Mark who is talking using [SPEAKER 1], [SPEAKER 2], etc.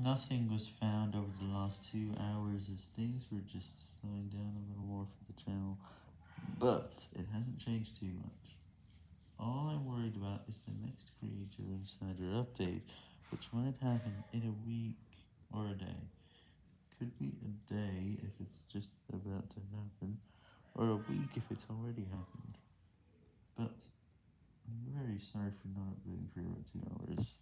[SPEAKER 1] Nothing was found over the last two hours as things were just slowing down a little more for the channel, but it hasn't changed too much. All I'm worried about is the next Creator Insider update, which might happen in a week or a day. Could be a day if it's just about to happen, or a week if it's already happened. But, I'm very sorry for not updating for about two hours.